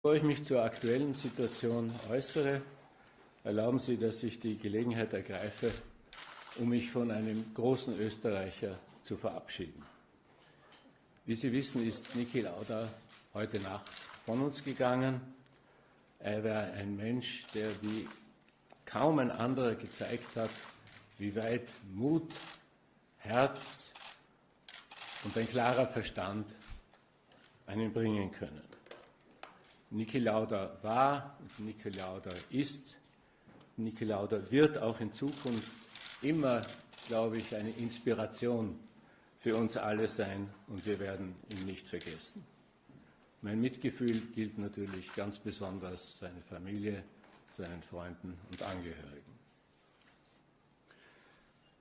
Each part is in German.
Bevor ich mich zur aktuellen Situation äußere, erlauben Sie, dass ich die Gelegenheit ergreife, um mich von einem großen Österreicher zu verabschieden. Wie Sie wissen, ist Niki Lauda heute Nacht von uns gegangen. Er war ein Mensch, der wie kaum ein anderer gezeigt hat, wie weit Mut, Herz und ein klarer Verstand einen bringen können. Niki Lauda war und Niki Lauda ist. Niki Lauda wird auch in Zukunft immer, glaube ich, eine Inspiration für uns alle sein und wir werden ihn nicht vergessen. Mein Mitgefühl gilt natürlich ganz besonders seiner Familie, seinen Freunden und Angehörigen.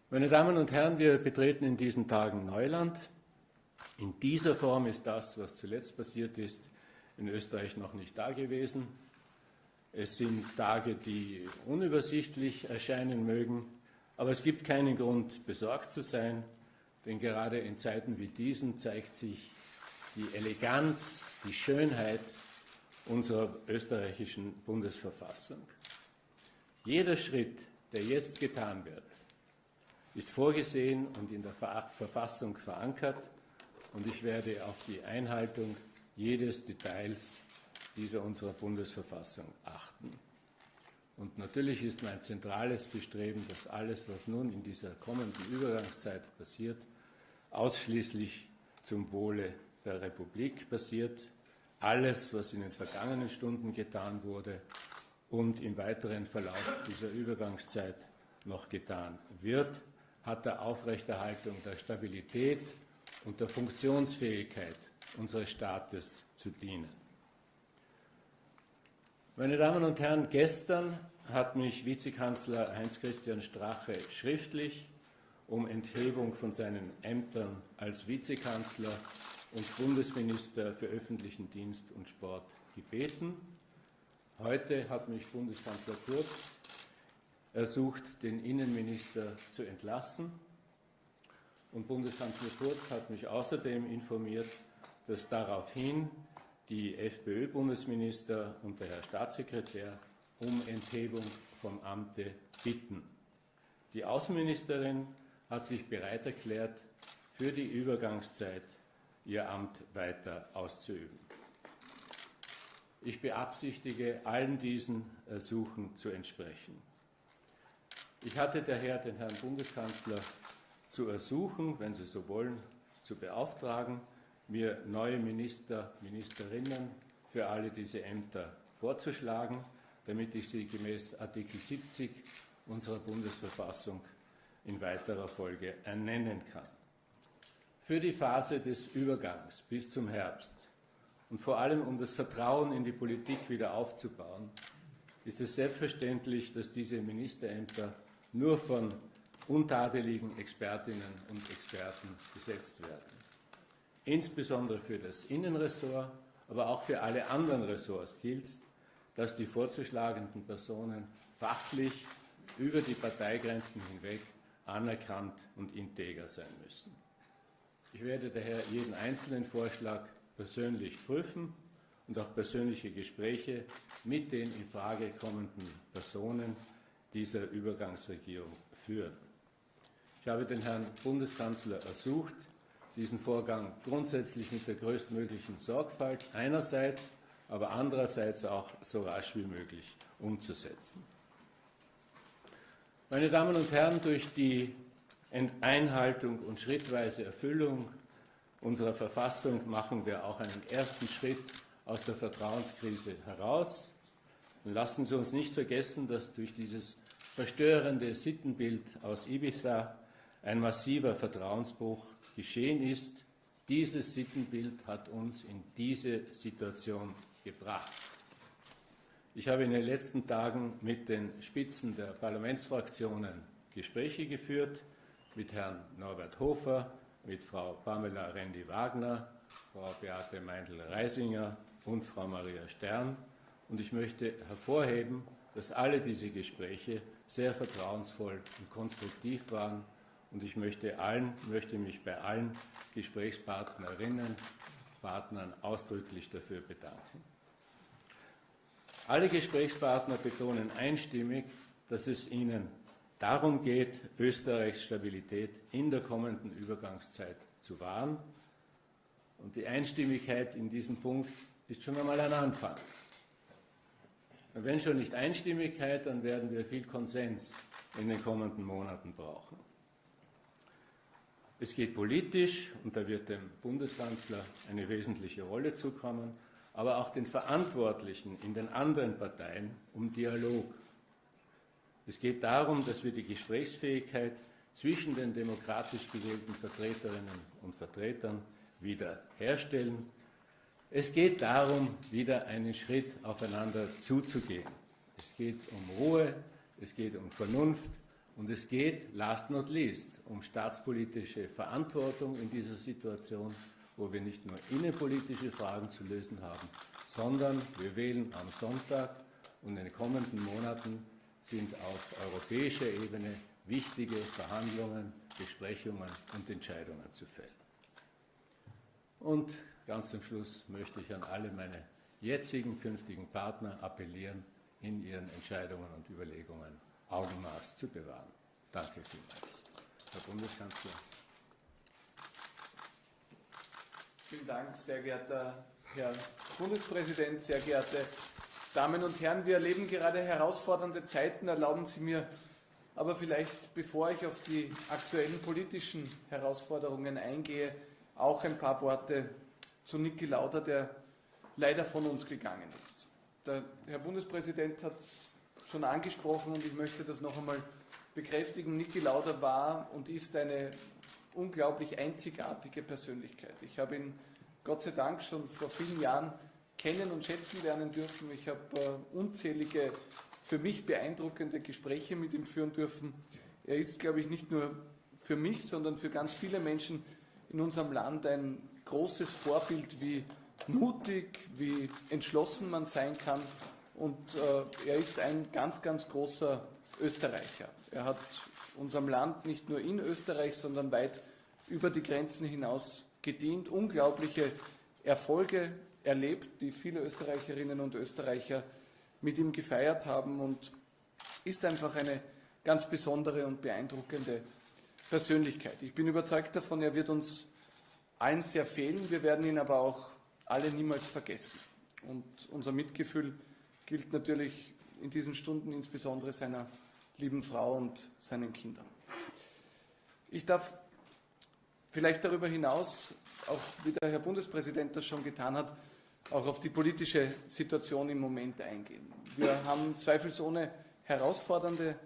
Meine Damen und Herren, wir betreten in diesen Tagen Neuland. In dieser Form ist das, was zuletzt passiert ist, in Österreich noch nicht da gewesen. Es sind Tage, die unübersichtlich erscheinen mögen, aber es gibt keinen Grund, besorgt zu sein, denn gerade in Zeiten wie diesen zeigt sich die Eleganz, die Schönheit unserer österreichischen Bundesverfassung. Jeder Schritt, der jetzt getan wird, ist vorgesehen und in der Verfassung verankert und ich werde auf die Einhaltung jedes Details dieser unserer Bundesverfassung achten. Und natürlich ist mein zentrales Bestreben, dass alles, was nun in dieser kommenden Übergangszeit passiert, ausschließlich zum Wohle der Republik passiert. Alles, was in den vergangenen Stunden getan wurde und im weiteren Verlauf dieser Übergangszeit noch getan wird, hat der Aufrechterhaltung der Stabilität und der Funktionsfähigkeit unseres Staates zu dienen. Meine Damen und Herren, gestern hat mich Vizekanzler Heinz-Christian Strache schriftlich um Enthebung von seinen Ämtern als Vizekanzler und Bundesminister für öffentlichen Dienst und Sport gebeten. Heute hat mich Bundeskanzler Kurz ersucht, den Innenminister zu entlassen. Und Bundeskanzler Kurz hat mich außerdem informiert, dass daraufhin die FPÖ-Bundesminister und der Herr Staatssekretär um Enthebung vom Amte bitten. Die Außenministerin hat sich bereit erklärt, für die Übergangszeit ihr Amt weiter auszuüben. Ich beabsichtige, allen diesen Ersuchen zu entsprechen. Ich hatte daher den Herrn Bundeskanzler zu ersuchen, wenn Sie so wollen, zu beauftragen, mir neue Minister, Ministerinnen für alle diese Ämter vorzuschlagen, damit ich sie gemäß Artikel 70 unserer Bundesverfassung in weiterer Folge ernennen kann. Für die Phase des Übergangs bis zum Herbst und vor allem um das Vertrauen in die Politik wieder aufzubauen, ist es selbstverständlich, dass diese Ministerämter nur von untadeligen Expertinnen und Experten besetzt werden. Insbesondere für das Innenressort, aber auch für alle anderen Ressorts gilt, dass die vorzuschlagenden Personen fachlich über die Parteigrenzen hinweg anerkannt und integer sein müssen. Ich werde daher jeden einzelnen Vorschlag persönlich prüfen und auch persönliche Gespräche mit den in Frage kommenden Personen dieser Übergangsregierung führen. Ich habe den Herrn Bundeskanzler ersucht, diesen Vorgang grundsätzlich mit der größtmöglichen Sorgfalt einerseits, aber andererseits auch so rasch wie möglich umzusetzen. Meine Damen und Herren, durch die Einhaltung und schrittweise Erfüllung unserer Verfassung machen wir auch einen ersten Schritt aus der Vertrauenskrise heraus. Und lassen Sie uns nicht vergessen, dass durch dieses verstörende Sittenbild aus Ibiza ein massiver Vertrauensbruch geschehen ist. Dieses Sittenbild hat uns in diese Situation gebracht. Ich habe in den letzten Tagen mit den Spitzen der Parlamentsfraktionen Gespräche geführt, mit Herrn Norbert Hofer, mit Frau Pamela Rendi-Wagner, Frau Beate Meindl-Reisinger und Frau Maria Stern. Und ich möchte hervorheben, dass alle diese Gespräche sehr vertrauensvoll und konstruktiv waren. Und ich möchte, allen, möchte mich bei allen Gesprächspartnerinnen, Partnern ausdrücklich dafür bedanken. Alle Gesprächspartner betonen einstimmig, dass es ihnen darum geht, Österreichs Stabilität in der kommenden Übergangszeit zu wahren. Und die Einstimmigkeit in diesem Punkt ist schon einmal ein Anfang. Und wenn schon nicht Einstimmigkeit, dann werden wir viel Konsens in den kommenden Monaten brauchen. Es geht politisch, und da wird dem Bundeskanzler eine wesentliche Rolle zukommen, aber auch den Verantwortlichen in den anderen Parteien um Dialog. Es geht darum, dass wir die Gesprächsfähigkeit zwischen den demokratisch gewählten Vertreterinnen und Vertretern wieder herstellen. Es geht darum, wieder einen Schritt aufeinander zuzugehen. Es geht um Ruhe, es geht um Vernunft und es geht, last not least, um staatspolitische Verantwortung in dieser Situation, wo wir nicht nur innenpolitische Fragen zu lösen haben, sondern wir wählen am Sonntag und in den kommenden Monaten sind auf europäischer Ebene wichtige Verhandlungen, Besprechungen und Entscheidungen zu fällen. Und ganz zum Schluss möchte ich an alle meine jetzigen, künftigen Partner appellieren, in ihren Entscheidungen und Überlegungen Augenmaß zu bewahren. Danke vielmals. Herr Bundeskanzler. Vielen Dank, sehr geehrter Herr Bundespräsident, sehr geehrte Damen und Herren. Wir erleben gerade herausfordernde Zeiten. Erlauben Sie mir aber vielleicht, bevor ich auf die aktuellen politischen Herausforderungen eingehe, auch ein paar Worte zu Niki Lauda, der leider von uns gegangen ist. Der Herr Bundespräsident hat schon angesprochen und ich möchte das noch einmal bekräftigen. Niki Lauda war und ist eine unglaublich einzigartige Persönlichkeit. Ich habe ihn Gott sei Dank schon vor vielen Jahren kennen und schätzen lernen dürfen. Ich habe äh, unzählige, für mich beeindruckende Gespräche mit ihm führen dürfen. Er ist, glaube ich, nicht nur für mich, sondern für ganz viele Menschen in unserem Land ein großes Vorbild, wie mutig, wie entschlossen man sein kann. Und äh, er ist ein ganz, ganz großer Österreicher. Er hat unserem Land nicht nur in Österreich, sondern weit über die Grenzen hinaus gedient, unglaubliche Erfolge erlebt, die viele Österreicherinnen und Österreicher mit ihm gefeiert haben und ist einfach eine ganz besondere und beeindruckende Persönlichkeit. Ich bin überzeugt davon, er wird uns allen sehr fehlen. Wir werden ihn aber auch alle niemals vergessen. Und unser Mitgefühl gilt natürlich in diesen Stunden insbesondere seiner lieben Frau und seinen Kindern. Ich darf vielleicht darüber hinaus, auch wie der Herr Bundespräsident das schon getan hat, auch auf die politische Situation im Moment eingehen. Wir haben zweifelsohne herausfordernde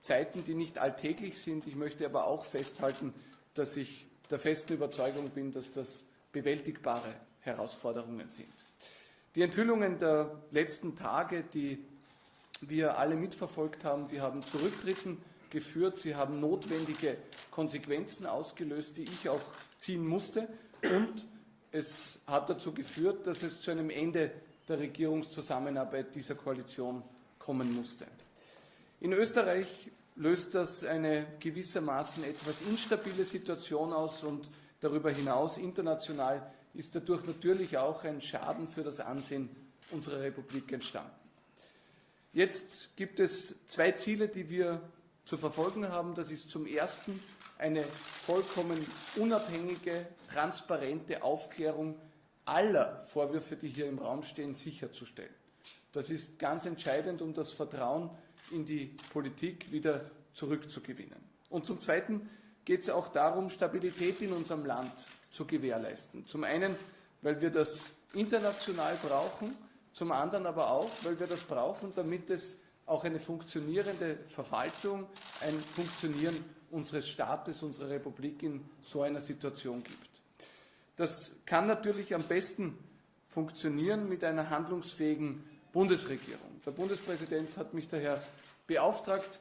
Zeiten, die nicht alltäglich sind. Ich möchte aber auch festhalten, dass ich der festen Überzeugung bin, dass das bewältigbare Herausforderungen sind. Die Enthüllungen der letzten Tage, die wir alle mitverfolgt haben, die haben zu Rücktritten geführt. Sie haben notwendige Konsequenzen ausgelöst, die ich auch ziehen musste. Und es hat dazu geführt, dass es zu einem Ende der Regierungszusammenarbeit dieser Koalition kommen musste. In Österreich löst das eine gewissermaßen etwas instabile Situation aus und darüber hinaus international ist dadurch natürlich auch ein Schaden für das Ansehen unserer Republik entstanden. Jetzt gibt es zwei Ziele, die wir zu verfolgen haben. Das ist zum Ersten eine vollkommen unabhängige, transparente Aufklärung aller Vorwürfe, die hier im Raum stehen, sicherzustellen. Das ist ganz entscheidend, um das Vertrauen in die Politik wieder zurückzugewinnen. Und zum Zweiten geht es auch darum, Stabilität in unserem Land zu gewährleisten. Zum einen, weil wir das international brauchen, zum anderen aber auch, weil wir das brauchen, damit es auch eine funktionierende Verwaltung, ein Funktionieren unseres Staates, unserer Republik in so einer Situation gibt. Das kann natürlich am besten funktionieren mit einer handlungsfähigen Bundesregierung. Der Bundespräsident hat mich daher beauftragt,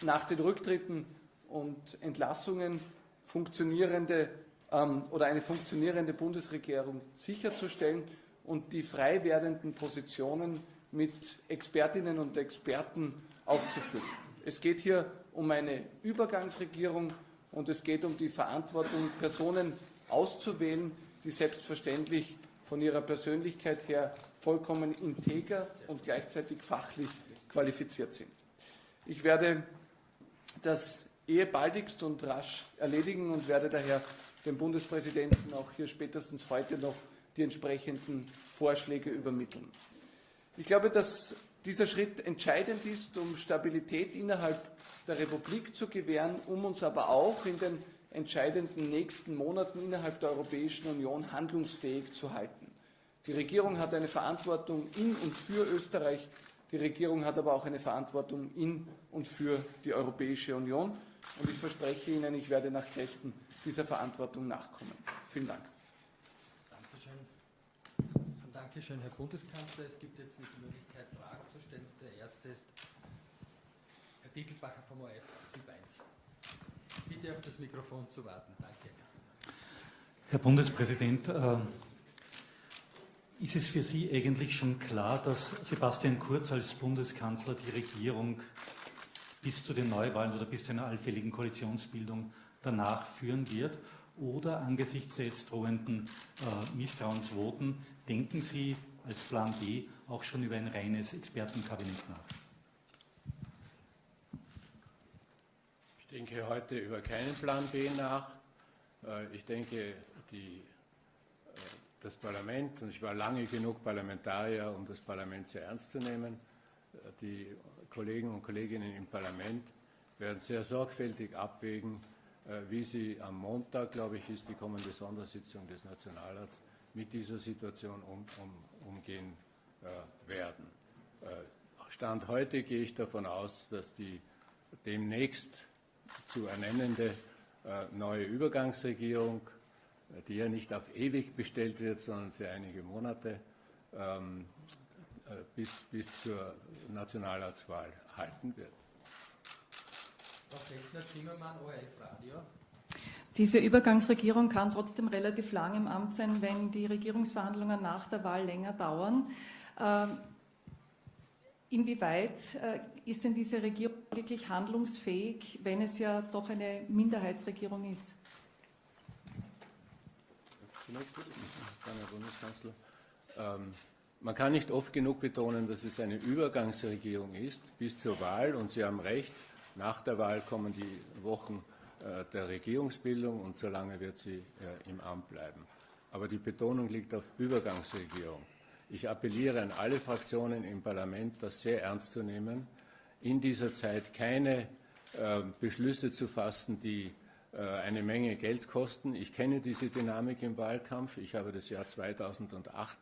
nach den Rücktritten und Entlassungen funktionierende ähm, oder eine funktionierende Bundesregierung sicherzustellen und die frei werdenden Positionen mit Expertinnen und Experten aufzufüllen. Es geht hier um eine Übergangsregierung und es geht um die Verantwortung, Personen auszuwählen, die selbstverständlich von ihrer Persönlichkeit her vollkommen integer und gleichzeitig fachlich qualifiziert sind. Ich werde das ehe baldigst und rasch erledigen und werde daher dem Bundespräsidenten auch hier spätestens heute noch die entsprechenden Vorschläge übermitteln. Ich glaube, dass dieser Schritt entscheidend ist, um Stabilität innerhalb der Republik zu gewähren, um uns aber auch in den entscheidenden nächsten Monaten innerhalb der Europäischen Union handlungsfähig zu halten. Die Regierung hat eine Verantwortung in und für Österreich, die Regierung hat aber auch eine Verantwortung in und für die Europäische Union. Und ich verspreche Ihnen, ich werde nach Kräften dieser Verantwortung nachkommen. Vielen Dank. Dankeschön. Dankeschön, Herr Bundeskanzler. Es gibt jetzt die Möglichkeit, Fragen zu stellen. Der erste ist Herr Dietelbacher vom OF, SIP 1. Bitte auf das Mikrofon zu warten. Danke. Herr Bundespräsident, äh, ist es für Sie eigentlich schon klar, dass Sebastian Kurz als Bundeskanzler die Regierung bis zu den Neuwahlen oder bis zu einer allfälligen Koalitionsbildung danach führen wird? Oder angesichts der jetzt drohenden äh, Misstrauensvoten, denken Sie als Plan B auch schon über ein reines Expertenkabinett nach? Ich denke heute über keinen Plan B nach. Äh, ich denke, die, äh, das Parlament, und ich war lange genug Parlamentarier, um das Parlament sehr ernst zu nehmen, äh, die Kollegen und Kolleginnen im Parlament werden sehr sorgfältig abwägen, wie sie am Montag, glaube ich, ist die kommende Sondersitzung des Nationalrats, mit dieser Situation um, um, umgehen werden. Stand heute gehe ich davon aus, dass die demnächst zu ernennende äh, neue Übergangsregierung, äh, die ja nicht auf ewig bestellt wird, sondern für einige Monate ähm, äh, bis, bis zur Nationalratswahl halten wird. Frau Fechner-Zimmermann, ORF Radio. Diese Übergangsregierung kann trotzdem relativ lang im Amt sein, wenn die Regierungsverhandlungen nach der Wahl länger dauern. Ähm, Inwieweit äh, ist denn diese Regierung wirklich handlungsfähig, wenn es ja doch eine Minderheitsregierung ist? Ähm, man kann nicht oft genug betonen, dass es eine Übergangsregierung ist bis zur Wahl. Und Sie haben recht, nach der Wahl kommen die Wochen der Regierungsbildung und solange wird sie äh, im Amt bleiben. Aber die Betonung liegt auf Übergangsregierung. Ich appelliere an alle Fraktionen im Parlament, das sehr ernst zu nehmen, in dieser Zeit keine äh, Beschlüsse zu fassen, die äh, eine Menge Geld kosten. Ich kenne diese Dynamik im Wahlkampf. Ich habe das Jahr 2008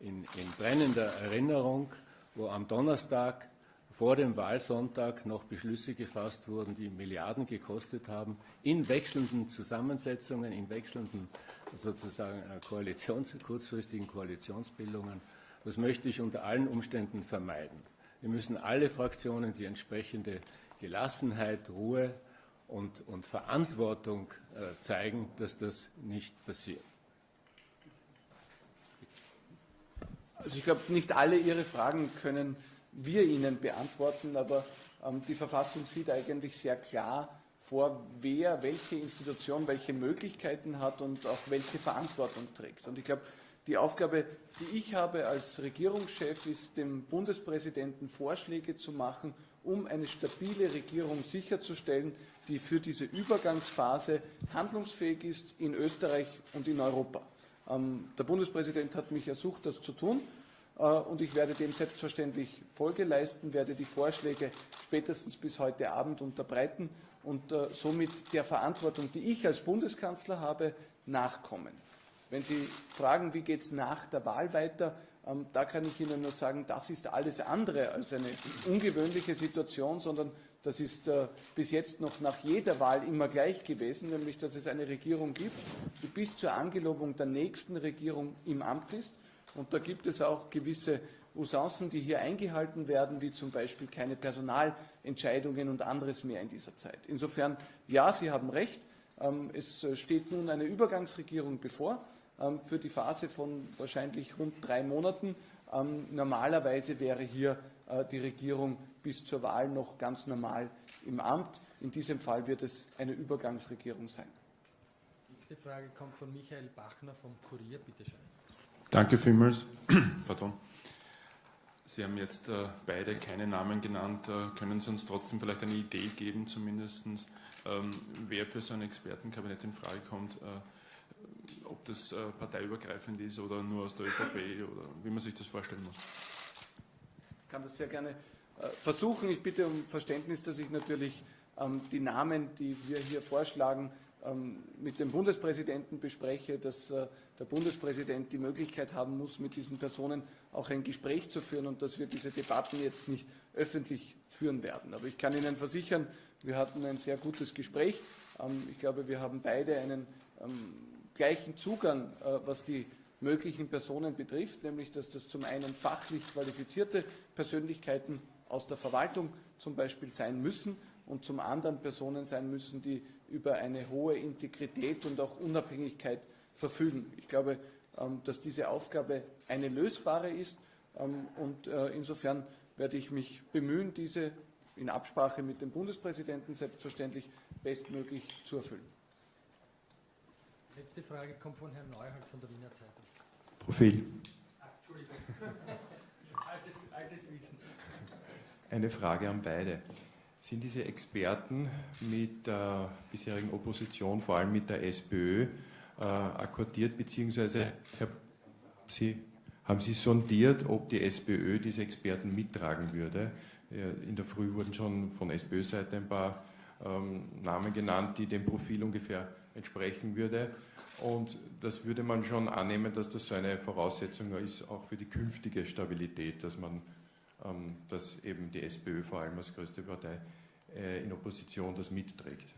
in, in brennender Erinnerung, wo am Donnerstag vor dem Wahlsonntag noch Beschlüsse gefasst wurden, die Milliarden gekostet haben, in wechselnden Zusammensetzungen, in wechselnden sozusagen äh, Koalitions, kurzfristigen Koalitionsbildungen. Das möchte ich unter allen Umständen vermeiden. Wir müssen alle Fraktionen die entsprechende Gelassenheit, Ruhe und, und Verantwortung äh, zeigen, dass das nicht passiert. Also ich glaube, nicht alle Ihre Fragen können wir Ihnen beantworten, aber ähm, die Verfassung sieht eigentlich sehr klar vor, wer welche Institution welche Möglichkeiten hat und auch welche Verantwortung trägt. Und ich glaube, die Aufgabe, die ich habe als Regierungschef, ist, dem Bundespräsidenten Vorschläge zu machen, um eine stabile Regierung sicherzustellen, die für diese Übergangsphase handlungsfähig ist in Österreich und in Europa. Ähm, der Bundespräsident hat mich ersucht, das zu tun. Äh, und ich werde dem selbstverständlich Folge leisten, werde die Vorschläge spätestens bis heute Abend unterbreiten und äh, somit der Verantwortung, die ich als Bundeskanzler habe, nachkommen. Wenn Sie fragen, wie geht es nach der Wahl weiter, ähm, da kann ich Ihnen nur sagen, das ist alles andere als eine ungewöhnliche Situation, sondern das ist äh, bis jetzt noch nach jeder Wahl immer gleich gewesen, nämlich dass es eine Regierung gibt, die bis zur Angelobung der nächsten Regierung im Amt ist und da gibt es auch gewisse Usancen, die hier eingehalten werden, wie zum Beispiel keine Personalentscheidungen und anderes mehr in dieser Zeit. Insofern, ja, Sie haben recht. Ähm, es steht nun eine Übergangsregierung bevor ähm, für die Phase von wahrscheinlich rund drei Monaten. Ähm, normalerweise wäre hier äh, die Regierung bis zur Wahl noch ganz normal im Amt. In diesem Fall wird es eine Übergangsregierung sein. Nächste Frage kommt von Michael Bachner vom Kurier. Bitte schön. Danke vielmals. Pardon. Sie haben jetzt äh, beide keine Namen genannt. Äh, können Sie uns trotzdem vielleicht eine Idee geben, zumindest, ähm, wer für so ein Expertenkabinett in Frage kommt? Äh, ob das äh, parteiübergreifend ist oder nur aus der ÖVP oder wie man sich das vorstellen muss? Ich kann das sehr gerne äh, versuchen. Ich bitte um Verständnis, dass ich natürlich ähm, die Namen, die wir hier vorschlagen, mit dem Bundespräsidenten bespreche, dass äh, der Bundespräsident die Möglichkeit haben muss, mit diesen Personen auch ein Gespräch zu führen und dass wir diese Debatten jetzt nicht öffentlich führen werden. Aber ich kann Ihnen versichern, wir hatten ein sehr gutes Gespräch. Ähm, ich glaube, wir haben beide einen ähm, gleichen Zugang, äh, was die möglichen Personen betrifft, nämlich dass das zum einen fachlich qualifizierte Persönlichkeiten aus der Verwaltung zum Beispiel sein müssen und zum anderen Personen sein müssen, die über eine hohe Integrität und auch Unabhängigkeit verfügen. Ich glaube, ähm, dass diese Aufgabe eine lösbare ist ähm, und äh, insofern werde ich mich bemühen, diese in Absprache mit dem Bundespräsidenten selbstverständlich bestmöglich zu erfüllen. Letzte Frage kommt von Herrn Neuhold von der Wiener Zeitung. Profil. Entschuldigung. altes, altes Wissen. Eine Frage an beide. Sind diese Experten mit der bisherigen Opposition, vor allem mit der SPÖ, äh, akkordiert, beziehungsweise Sie, haben Sie sondiert, ob die SPÖ diese Experten mittragen würde? In der Früh wurden schon von SPÖ-Seite ein paar ähm, Namen genannt, die dem Profil ungefähr entsprechen würde. Und das würde man schon annehmen, dass das so eine Voraussetzung ist, auch für die künftige Stabilität, dass man dass eben die SPÖ vor allem als größte Partei äh, in Opposition das mitträgt.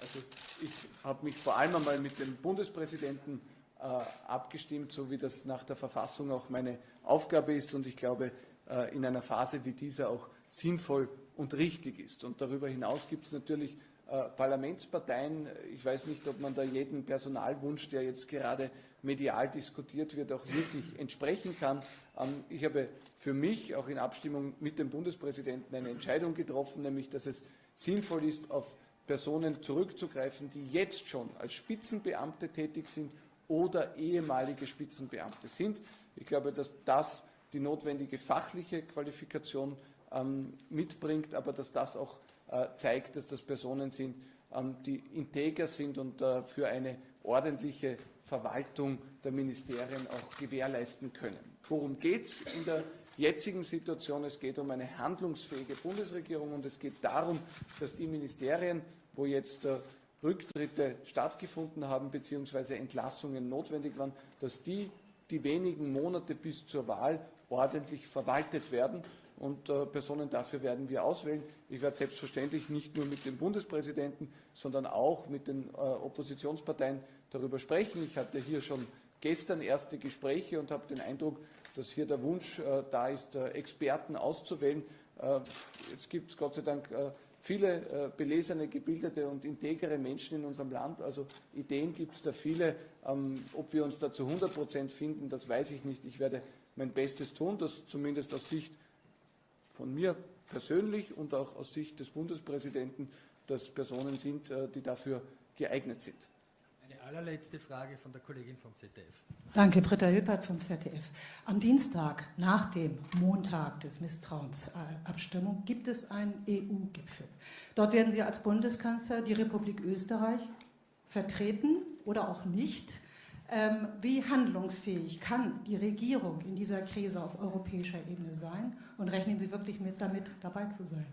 Also ich habe mich vor allem einmal mit dem Bundespräsidenten äh, abgestimmt, so wie das nach der Verfassung auch meine Aufgabe ist und ich glaube, äh, in einer Phase wie dieser auch sinnvoll und richtig ist. Und darüber hinaus gibt es natürlich Parlamentsparteien. Ich weiß nicht, ob man da jeden Personalwunsch, der jetzt gerade medial diskutiert wird, auch wirklich entsprechen kann. Ähm, ich habe für mich auch in Abstimmung mit dem Bundespräsidenten eine Entscheidung getroffen, nämlich dass es sinnvoll ist, auf Personen zurückzugreifen, die jetzt schon als Spitzenbeamte tätig sind oder ehemalige Spitzenbeamte sind. Ich glaube, dass das die notwendige fachliche Qualifikation ähm, mitbringt, aber dass das auch äh, zeigt, dass das Personen sind, ähm, die integer sind und äh, für eine ordentliche Verwaltung der Ministerien auch gewährleisten können. Worum geht es in der jetzigen Situation? Es geht um eine handlungsfähige Bundesregierung und es geht darum, dass die Ministerien, wo jetzt äh, Rücktritte stattgefunden haben bzw. Entlassungen notwendig waren, dass die die wenigen Monate bis zur Wahl ordentlich verwaltet werden und äh, Personen dafür werden wir auswählen. Ich werde selbstverständlich nicht nur mit dem Bundespräsidenten, sondern auch mit den äh, Oppositionsparteien darüber sprechen. Ich hatte hier schon gestern erste Gespräche und habe den Eindruck, dass hier der Wunsch äh, da ist, äh, Experten auszuwählen. Äh, jetzt gibt es Gott sei Dank äh, viele belesene, gebildete und integere Menschen in unserem Land. Also Ideen gibt es da viele. Ähm, ob wir uns da zu 100 Prozent finden, das weiß ich nicht. Ich werde mein Bestes tun, das zumindest aus Sicht von mir persönlich und auch aus Sicht des Bundespräsidenten, dass Personen sind, äh, die dafür geeignet sind. Eine allerletzte Frage von der Kollegin vom ZDF. Danke, Britta Hilpert vom ZDF. Am Dienstag nach dem Montag des Misstrauensabstimmung gibt es einen EU-Gipfel. Dort werden Sie als Bundeskanzler die Republik Österreich vertreten oder auch nicht. Ähm, wie handlungsfähig kann die Regierung in dieser Krise auf europäischer Ebene sein? Und rechnen Sie wirklich mit, damit dabei zu sein?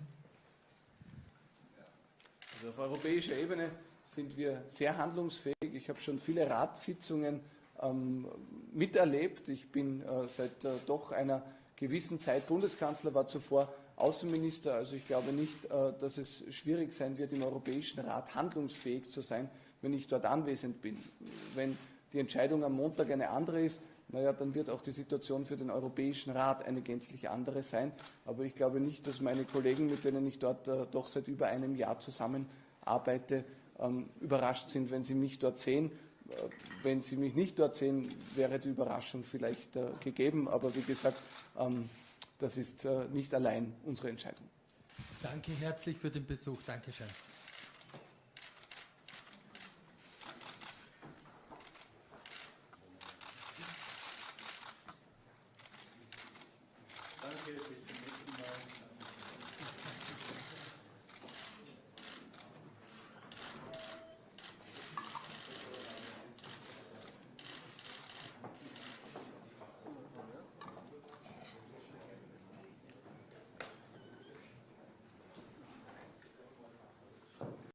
Also auf europäischer Ebene sind wir sehr handlungsfähig. Ich habe schon viele Ratssitzungen ähm, miterlebt. Ich bin äh, seit äh, doch einer gewissen Zeit Bundeskanzler, war zuvor Außenminister. Also ich glaube nicht, äh, dass es schwierig sein wird, im Europäischen Rat handlungsfähig zu sein, wenn ich dort anwesend bin. Wenn die Entscheidung am Montag eine andere ist, naja, dann wird auch die Situation für den Europäischen Rat eine gänzlich andere sein. Aber ich glaube nicht, dass meine Kollegen, mit denen ich dort äh, doch seit über einem Jahr zusammenarbeite, ähm, überrascht sind, wenn sie mich dort sehen. Äh, wenn sie mich nicht dort sehen, wäre die Überraschung vielleicht äh, gegeben. Aber wie gesagt, ähm, das ist äh, nicht allein unsere Entscheidung. Danke herzlich für den Besuch. Dankeschön.